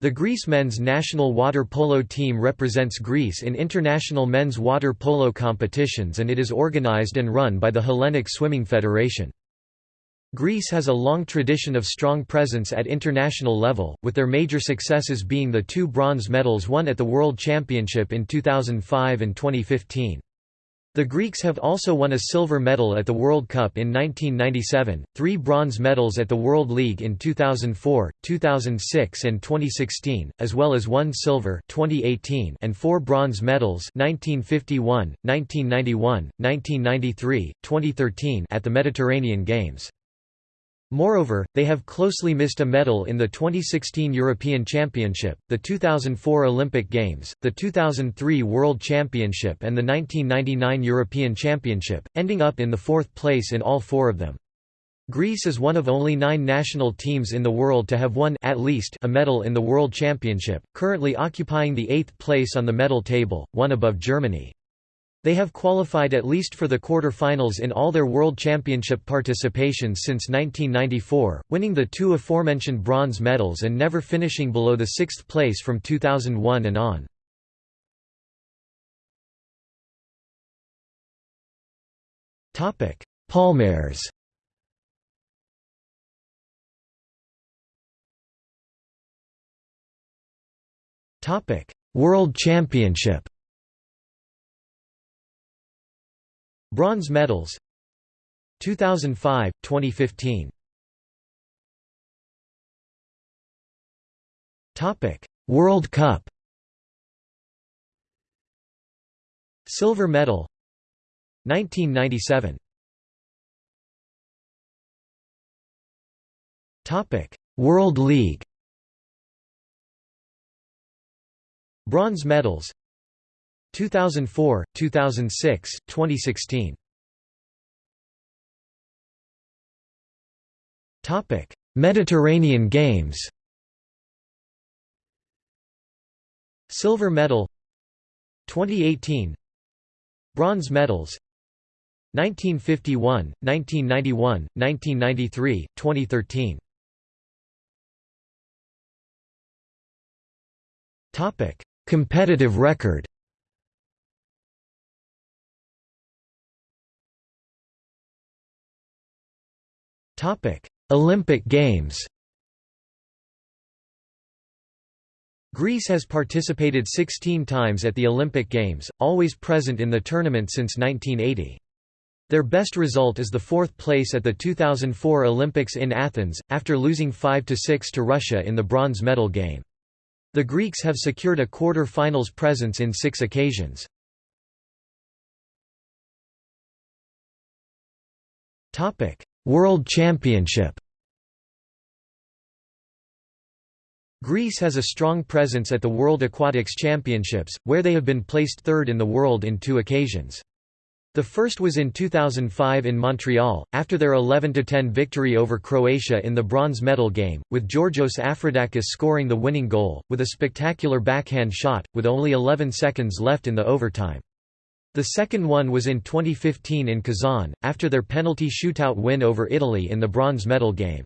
The Greece men's national water polo team represents Greece in international men's water polo competitions and it is organized and run by the Hellenic Swimming Federation. Greece has a long tradition of strong presence at international level, with their major successes being the two bronze medals won at the World Championship in 2005 and 2015. The Greeks have also won a silver medal at the World Cup in 1997, three bronze medals at the World League in 2004, 2006 and 2016, as well as one silver 2018 and four bronze medals 1951, 1991, 1993, 2013 at the Mediterranean Games. Moreover, they have closely missed a medal in the 2016 European Championship, the 2004 Olympic Games, the 2003 World Championship and the 1999 European Championship, ending up in the fourth place in all four of them. Greece is one of only nine national teams in the world to have won at least a medal in the World Championship, currently occupying the eighth place on the medal table, one above Germany. They have qualified at least for the quarter-finals in all their World Championship participations since 1994, winning the two aforementioned bronze medals and never finishing below the sixth place from 2001 and on. Palmares World Championship Bronze medals. 2005, 2015 Topic: World Cup. Silver medal. 1997 Topic: World League. Bronze medals 2004, 2006, 2016. Topic: Mediterranean Games. Silver medal 2018 Bronze medals 1951, 1991, 1993, 2013 Topic: Competitive record Topic: Olympic Games. Greece has participated 16 times at the Olympic Games, always present in the tournament since 1980. Their best result is the fourth place at the 2004 Olympics in Athens, after losing 5–6 to Russia in the bronze medal game. The Greeks have secured a quarter-finals presence in six occasions. World Championship Greece has a strong presence at the World Aquatics Championships, where they have been placed third in the world in two occasions. The first was in 2005 in Montreal, after their 11–10 victory over Croatia in the bronze medal game, with Georgios Afroudakis scoring the winning goal, with a spectacular backhand shot, with only 11 seconds left in the overtime. The second one was in 2015 in Kazan, after their penalty shootout win over Italy in the bronze medal game.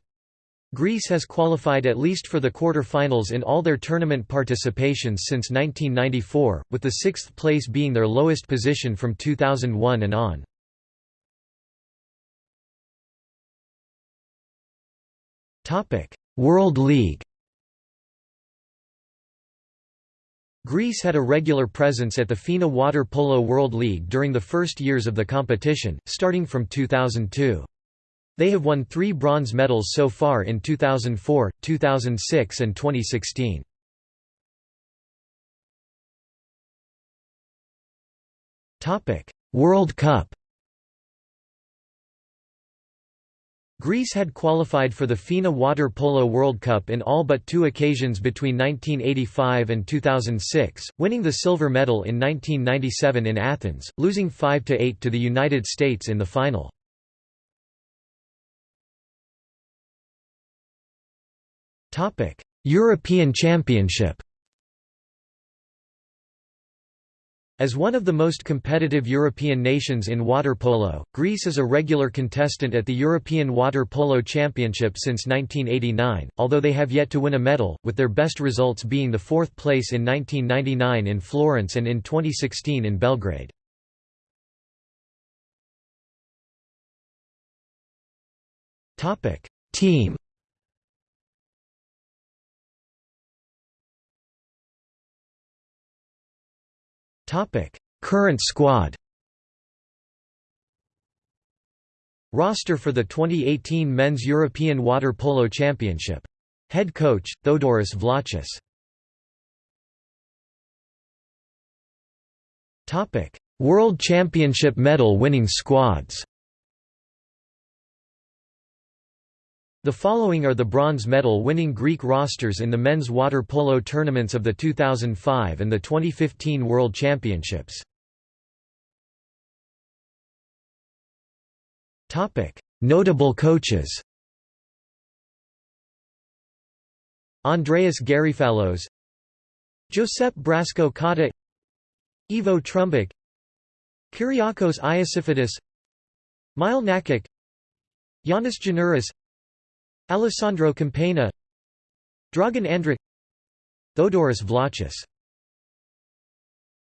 Greece has qualified at least for the quarter-finals in all their tournament participations since 1994, with the sixth place being their lowest position from 2001 and on. World League Greece had a regular presence at the FINA Water Polo World League during the first years of the competition, starting from 2002. They have won three bronze medals so far in 2004, 2006 and 2016. World Cup Greece had qualified for the FINA Water Polo World Cup in all but two occasions between 1985 and 2006, winning the silver medal in 1997 in Athens, losing 5–8 to the United States in the final. European Championship As one of the most competitive European nations in water polo, Greece is a regular contestant at the European Water Polo Championship since 1989, although they have yet to win a medal, with their best results being the fourth place in 1999 in Florence and in 2016 in Belgrade. Team Current squad Roster for the 2018 Men's European Water Polo Championship. Head coach, Theodoros Vlachos. World Championship medal winning squads The following are the bronze medal winning Greek rosters in the men's water polo tournaments of the 2005 and the 2015 World Championships. Notable coaches Andreas Garifalos Josep Brasco Kata Ivo Trumbic Kyriakos Iosifidis Mile Nakić Yanis Giannouris Alessandro Campagna Dragan Andric Theodoros Vlachos